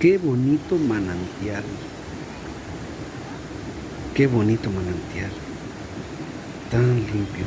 Qué bonito manantial. Qué bonito manantial. Tan limpio.